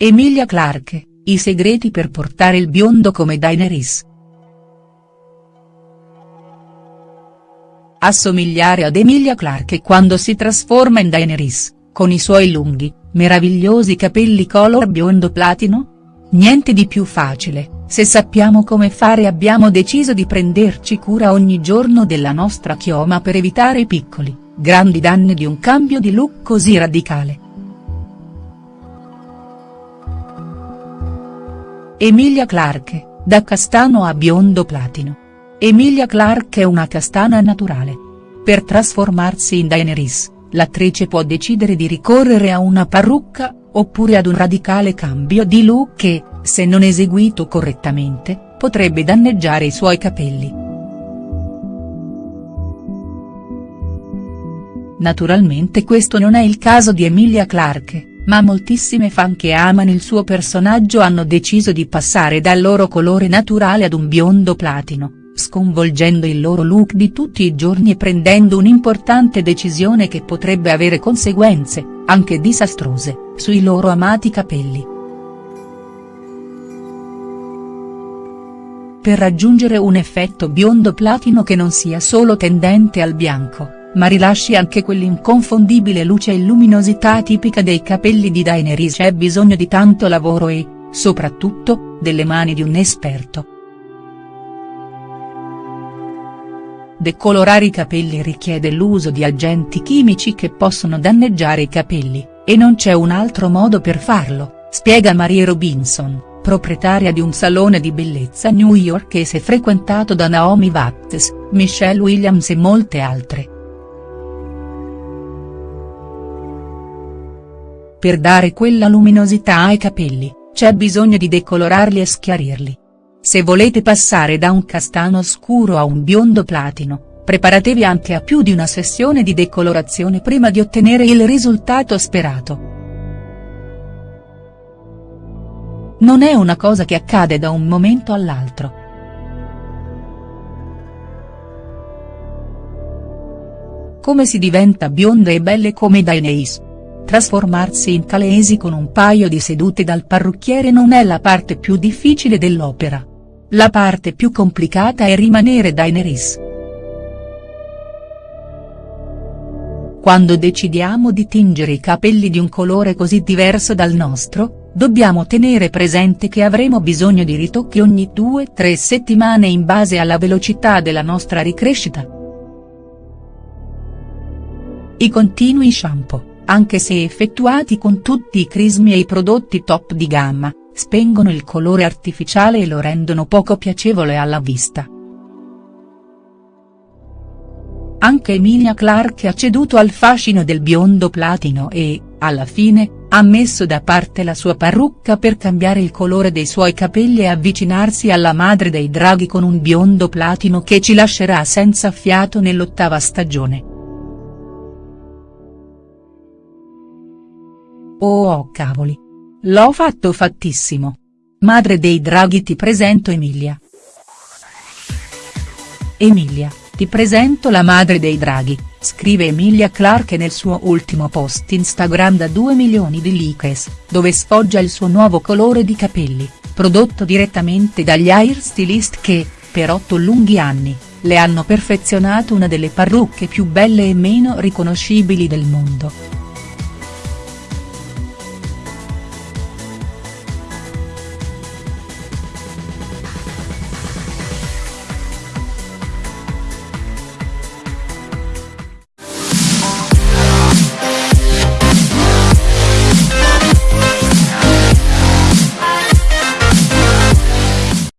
Emilia Clarke, i segreti per portare il biondo come Daenerys. Assomigliare ad Emilia Clarke quando si trasforma in Daenerys, con i suoi lunghi, meravigliosi capelli color biondo platino? Niente di più facile, se sappiamo come fare abbiamo deciso di prenderci cura ogni giorno della nostra chioma per evitare i piccoli, grandi danni di un cambio di look così radicale. Emilia Clarke, da castano a biondo platino. Emilia Clarke è una castana naturale. Per trasformarsi in Daenerys, l'attrice può decidere di ricorrere a una parrucca, oppure ad un radicale cambio di look che, se non eseguito correttamente, potrebbe danneggiare i suoi capelli. Naturalmente questo non è il caso di Emilia Clarke ma moltissime fan che amano il suo personaggio hanno deciso di passare dal loro colore naturale ad un biondo platino, sconvolgendo il loro look di tutti i giorni e prendendo un'importante decisione che potrebbe avere conseguenze, anche disastrose, sui loro amati capelli. Per raggiungere un effetto biondo platino che non sia solo tendente al bianco ma rilasci anche quell'inconfondibile luce e luminosità tipica dei capelli di Daenerys c'è bisogno di tanto lavoro e, soprattutto, delle mani di un esperto. Decolorare i capelli richiede l'uso di agenti chimici che possono danneggiare i capelli, e non c'è un altro modo per farlo, spiega Marie Robinson, proprietaria di un salone di bellezza newyorkese frequentato da Naomi Watts, Michelle Williams e molte altre. Per dare quella luminosità ai capelli, c'è bisogno di decolorarli e schiarirli. Se volete passare da un castano scuro a un biondo platino, preparatevi anche a più di una sessione di decolorazione prima di ottenere il risultato sperato. Non è una cosa che accade da un momento all'altro. Come si diventa bionde e belle come Daenerys? Trasformarsi in Calesi con un paio di sedute dal parrucchiere non è la parte più difficile dell'opera. La parte più complicata è rimanere Daenerys. Quando decidiamo di tingere i capelli di un colore così diverso dal nostro, dobbiamo tenere presente che avremo bisogno di ritocchi ogni 2-3 settimane in base alla velocità della nostra ricrescita. I continui shampoo anche se effettuati con tutti i crismi e i prodotti top di gamma, spengono il colore artificiale e lo rendono poco piacevole alla vista. Anche Emilia Clarke ha ceduto al fascino del biondo platino e, alla fine, ha messo da parte la sua parrucca per cambiare il colore dei suoi capelli e avvicinarsi alla madre dei draghi con un biondo platino che ci lascerà senza fiato nell'ottava stagione. Oh oh cavoli. L'ho fatto fattissimo. Madre dei draghi ti presento Emilia. Emilia, ti presento la madre dei draghi, scrive Emilia Clarke nel suo ultimo post Instagram da 2 milioni di likes, dove sfoggia il suo nuovo colore di capelli, prodotto direttamente dagli hairstylist che, per otto lunghi anni, le hanno perfezionato una delle parrucche più belle e meno riconoscibili del mondo.